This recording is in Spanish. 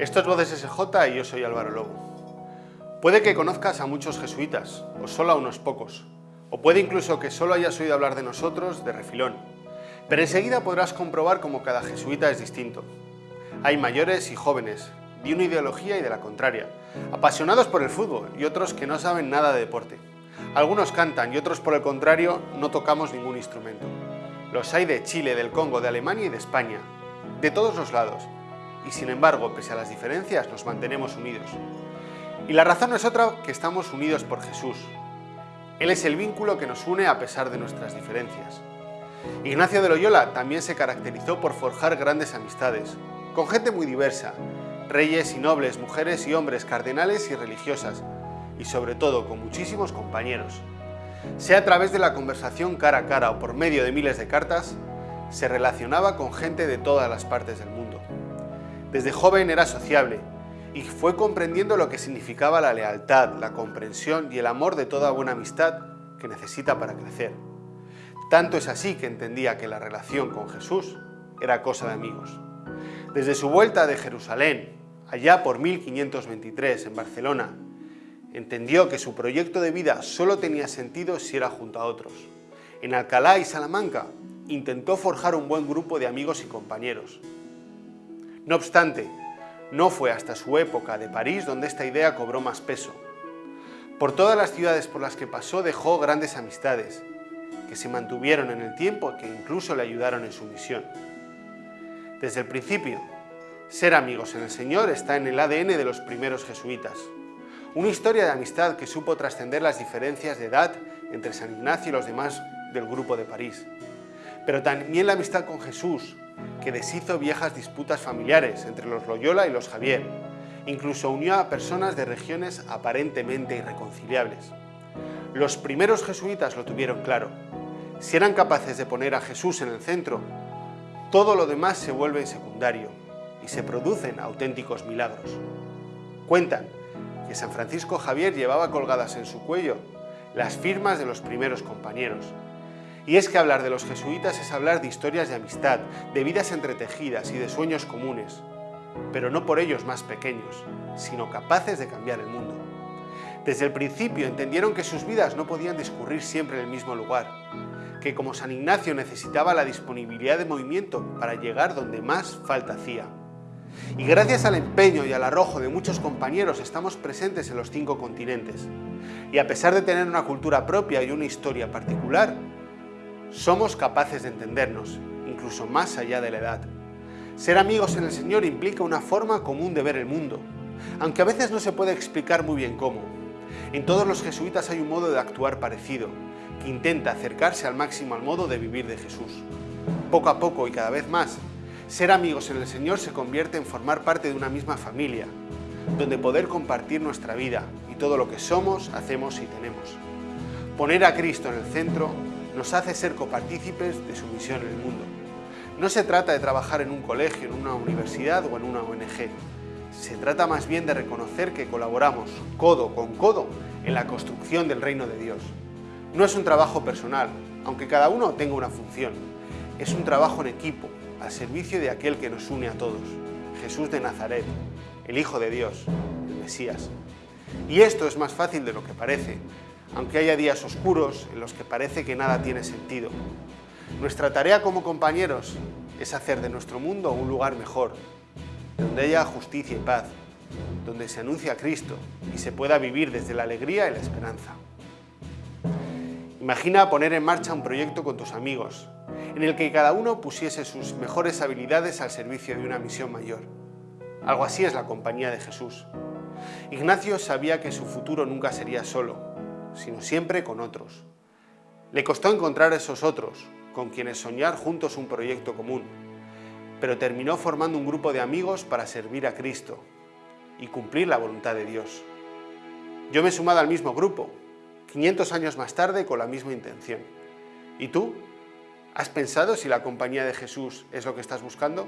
Esto es Voces SJ y yo soy Álvaro Lobo. Puede que conozcas a muchos jesuitas, o solo a unos pocos, o puede incluso que solo hayas oído hablar de nosotros de refilón, pero enseguida podrás comprobar cómo cada jesuita es distinto. Hay mayores y jóvenes, de una ideología y de la contraria, apasionados por el fútbol y otros que no saben nada de deporte. Algunos cantan y otros por el contrario no tocamos ningún instrumento. Los hay de Chile, del Congo, de Alemania y de España, de todos los lados, y sin embargo, pese a las diferencias, nos mantenemos unidos. Y la razón no es otra que estamos unidos por Jesús. Él es el vínculo que nos une a pesar de nuestras diferencias. Ignacio de Loyola también se caracterizó por forjar grandes amistades, con gente muy diversa, reyes y nobles, mujeres y hombres, cardenales y religiosas, y sobre todo con muchísimos compañeros. Sea a través de la conversación cara a cara o por medio de miles de cartas, se relacionaba con gente de todas las partes del mundo. Desde joven era sociable y fue comprendiendo lo que significaba la lealtad, la comprensión y el amor de toda buena amistad que necesita para crecer. Tanto es así que entendía que la relación con Jesús era cosa de amigos. Desde su vuelta de Jerusalén, allá por 1523 en Barcelona, entendió que su proyecto de vida solo tenía sentido si era junto a otros. En Alcalá y Salamanca intentó forjar un buen grupo de amigos y compañeros. No obstante, no fue hasta su época de París donde esta idea cobró más peso. Por todas las ciudades por las que pasó dejó grandes amistades, que se mantuvieron en el tiempo y que incluso le ayudaron en su misión. Desde el principio, ser amigos en el Señor está en el ADN de los primeros jesuitas. Una historia de amistad que supo trascender las diferencias de edad entre San Ignacio y los demás del grupo de París. Pero también la amistad con Jesús, que deshizo viejas disputas familiares entre los Loyola y los Javier. Incluso unió a personas de regiones aparentemente irreconciliables. Los primeros jesuitas lo tuvieron claro. Si eran capaces de poner a Jesús en el centro, todo lo demás se vuelve secundario y se producen auténticos milagros. Cuentan que San Francisco Javier llevaba colgadas en su cuello las firmas de los primeros compañeros, y es que hablar de los jesuitas es hablar de historias de amistad, de vidas entretejidas y de sueños comunes, pero no por ellos más pequeños, sino capaces de cambiar el mundo. Desde el principio entendieron que sus vidas no podían discurrir siempre en el mismo lugar, que como San Ignacio necesitaba la disponibilidad de movimiento para llegar donde más falta hacía. Y gracias al empeño y al arrojo de muchos compañeros estamos presentes en los cinco continentes. Y a pesar de tener una cultura propia y una historia particular, somos capaces de entendernos, incluso más allá de la edad. Ser amigos en el Señor implica una forma común de ver el mundo, aunque a veces no se puede explicar muy bien cómo. En todos los jesuitas hay un modo de actuar parecido, que intenta acercarse al máximo al modo de vivir de Jesús. Poco a poco y cada vez más, ser amigos en el Señor se convierte en formar parte de una misma familia, donde poder compartir nuestra vida y todo lo que somos, hacemos y tenemos. Poner a Cristo en el centro nos hace ser copartícipes de su misión en el mundo. No se trata de trabajar en un colegio, en una universidad o en una ONG. Se trata más bien de reconocer que colaboramos codo con codo en la construcción del reino de Dios. No es un trabajo personal, aunque cada uno tenga una función. Es un trabajo en equipo, al servicio de aquel que nos une a todos, Jesús de Nazaret, el Hijo de Dios, el Mesías. Y esto es más fácil de lo que parece, aunque haya días oscuros en los que parece que nada tiene sentido. Nuestra tarea como compañeros es hacer de nuestro mundo un lugar mejor, donde haya justicia y paz, donde se anuncie a Cristo y se pueda vivir desde la alegría y la esperanza. Imagina poner en marcha un proyecto con tus amigos, en el que cada uno pusiese sus mejores habilidades al servicio de una misión mayor. Algo así es la compañía de Jesús. Ignacio sabía que su futuro nunca sería solo, sino siempre con otros. Le costó encontrar esos otros, con quienes soñar juntos un proyecto común, pero terminó formando un grupo de amigos para servir a Cristo y cumplir la voluntad de Dios. Yo me he sumado al mismo grupo, 500 años más tarde con la misma intención. ¿Y tú? ¿Has pensado si la compañía de Jesús es lo que estás buscando?